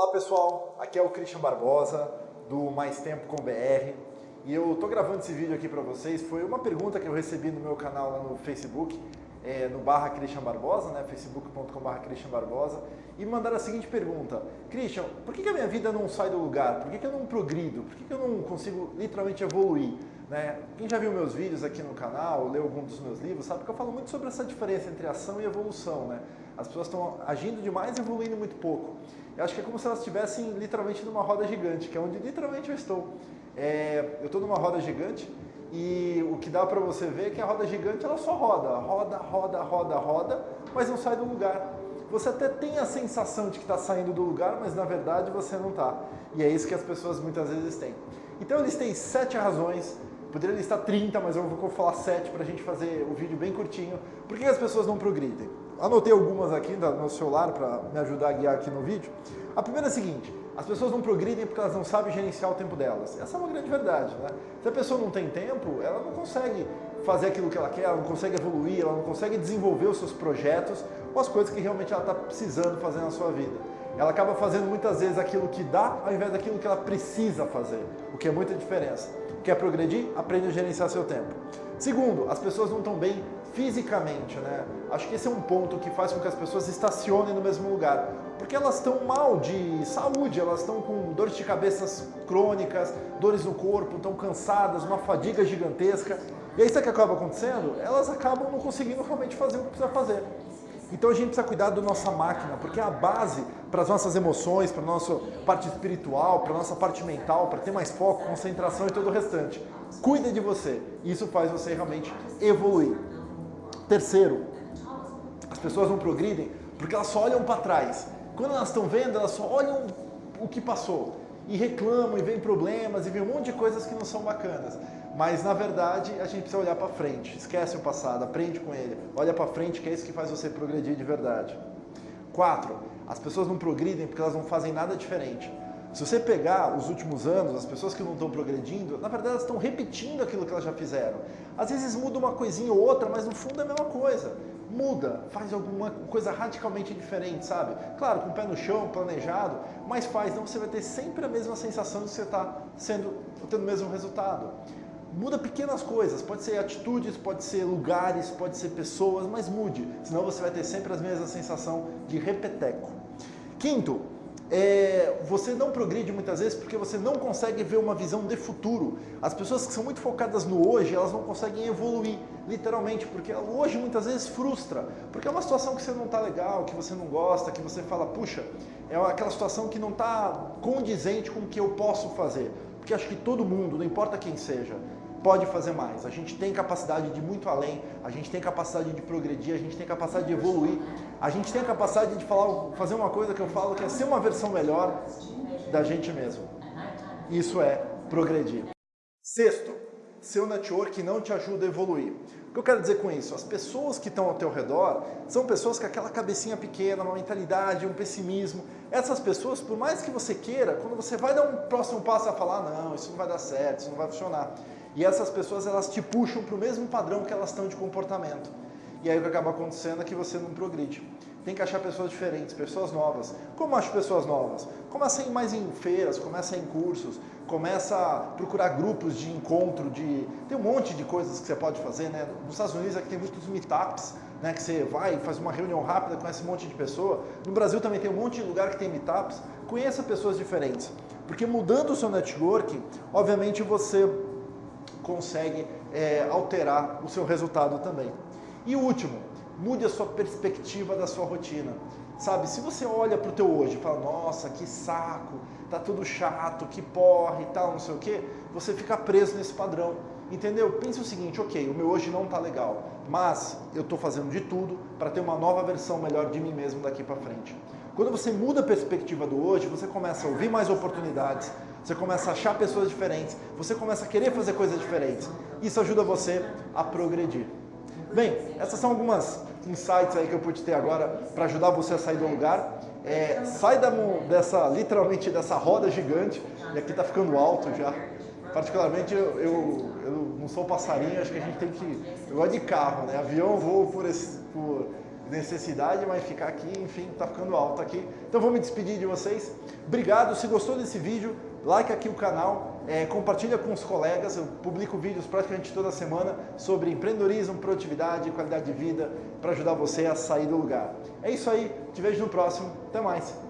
Olá pessoal, aqui é o Christian Barbosa do Mais Tempo com BR e eu tô gravando esse vídeo aqui para vocês. Foi uma pergunta que eu recebi no meu canal lá no Facebook, é, no barra Christian Barbosa, né, facebook.com barra Christian Barbosa, e me mandaram a seguinte pergunta: Christian, por que, que a minha vida não sai do lugar? Por que, que eu não progrido? Por que, que eu não consigo literalmente evoluir? Né? Quem já viu meus vídeos aqui no canal, leu algum dos meus livros, sabe que eu falo muito sobre essa diferença entre ação e evolução. Né? As pessoas estão agindo demais e evoluindo muito pouco. Eu acho que é como se elas estivessem literalmente numa roda gigante, que é onde literalmente eu estou. É, eu estou numa roda gigante e o que dá para você ver é que a roda gigante ela só roda, roda, roda, roda, roda, mas não sai do lugar. Você até tem a sensação de que está saindo do lugar, mas na verdade você não está. E é isso que as pessoas muitas vezes têm. Então eles têm sete razões Poderia listar 30, mas eu vou falar 7 para a gente fazer o vídeo bem curtinho. Por que as pessoas não progridem? Anotei algumas aqui no celular para me ajudar a guiar aqui no vídeo. A primeira é a seguinte, as pessoas não progridem porque elas não sabem gerenciar o tempo delas. Essa é uma grande verdade. Né? Se a pessoa não tem tempo, ela não consegue fazer aquilo que ela quer, ela não consegue evoluir, ela não consegue desenvolver os seus projetos ou as coisas que realmente ela está precisando fazer na sua vida. Ela acaba fazendo muitas vezes aquilo que dá ao invés daquilo que ela precisa fazer, o que é muita diferença. Quer progredir? Aprende a gerenciar seu tempo. Segundo, as pessoas não estão bem fisicamente, né? Acho que esse é um ponto que faz com que as pessoas estacionem no mesmo lugar. Porque elas estão mal de saúde, elas estão com dores de cabeças crônicas, dores no corpo, estão cansadas, uma fadiga gigantesca. E aí sabe o que acaba acontecendo? Elas acabam não conseguindo realmente fazer o que precisa fazer. Então a gente precisa cuidar da nossa máquina, porque é a base para as nossas emoções, para a nossa parte espiritual, para a nossa parte mental, para ter mais foco, concentração e todo o restante. Cuida de você. Isso faz você realmente evoluir. Terceiro, as pessoas não progridem porque elas só olham para trás. Quando elas estão vendo, elas só olham o que passou e reclamam e vem problemas e vem um monte de coisas que não são bacanas. Mas na verdade a gente precisa olhar para frente, esquece o passado, aprende com ele, olha para frente que é isso que faz você progredir de verdade. Quatro, as pessoas não progridem porque elas não fazem nada diferente. Se você pegar os últimos anos, as pessoas que não estão progredindo, na verdade elas estão repetindo aquilo que elas já fizeram. Às vezes muda uma coisinha ou outra, mas no fundo é a mesma coisa. Muda, faz alguma coisa radicalmente diferente, sabe? Claro, com o pé no chão, planejado, mas faz, então você vai ter sempre a mesma sensação de que você está sendo, tendo o mesmo resultado. Muda pequenas coisas, pode ser atitudes, pode ser lugares, pode ser pessoas, mas mude, senão você vai ter sempre a mesma sensação de repeteco. Quinto, é, você não progride muitas vezes porque você não consegue ver uma visão de futuro. As pessoas que são muito focadas no hoje, elas não conseguem evoluir, literalmente, porque hoje muitas vezes frustra, porque é uma situação que você não está legal, que você não gosta, que você fala, puxa, é aquela situação que não está condizente com o que eu posso fazer. Porque acho que todo mundo, não importa quem seja, pode fazer mais. A gente tem capacidade de ir muito além, a gente tem capacidade de progredir, a gente tem capacidade de evoluir, a gente tem capacidade de falar, fazer uma coisa que eu falo que é ser uma versão melhor da gente mesmo. Isso é progredir. Sexto, seu network não te ajuda a evoluir. O que eu quero dizer com isso? As pessoas que estão ao teu redor são pessoas com aquela cabecinha pequena, uma mentalidade, um pessimismo. Essas pessoas, por mais que você queira, quando você vai dar um próximo passo a falar, não, isso não vai dar certo, isso não vai funcionar. E essas pessoas, elas te puxam para o mesmo padrão que elas estão de comportamento. E aí o que acaba acontecendo é que você não progride. Tem que achar pessoas diferentes, pessoas novas. Como acho pessoas novas? Começa a ir mais em feiras, começa em cursos, começa a procurar grupos de encontro, de tem um monte de coisas que você pode fazer, né? Nos Estados Unidos aqui tem muitos meetups, né? Que você vai, faz uma reunião rápida, conhece um monte de pessoa. No Brasil também tem um monte de lugar que tem meetups. Conheça pessoas diferentes, porque mudando o seu network, obviamente você consegue é, alterar o seu resultado também. E último, mude a sua perspectiva da sua rotina. Sabe, se você olha para o teu hoje e fala, nossa, que saco, tá tudo chato, que porre e tal, não sei o que, você fica preso nesse padrão. Entendeu? Pense o seguinte, ok, o meu hoje não tá legal, mas eu estou fazendo de tudo para ter uma nova versão melhor de mim mesmo daqui para frente. Quando você muda a perspectiva do hoje, você começa a ouvir mais oportunidades, você começa a achar pessoas diferentes, você começa a querer fazer coisas diferentes. Isso ajuda você a progredir. Bem, essas são algumas insights aí que eu pude ter agora para ajudar você a sair do lugar. É, sai da, dessa, literalmente dessa roda gigante, e aqui está ficando alto já. Particularmente eu, eu, eu, não sou passarinho, acho que a gente tem que. Eu gosto de carro, né? Avião eu vou por, esse, por necessidade, mas ficar aqui, enfim, tá ficando alto aqui. Então vou me despedir de vocês. Obrigado, se gostou desse vídeo, like aqui o canal, é, compartilha com os colegas, eu publico vídeos praticamente toda semana sobre empreendedorismo, produtividade, qualidade de vida, para ajudar você a sair do lugar. É isso aí, te vejo no próximo, até mais!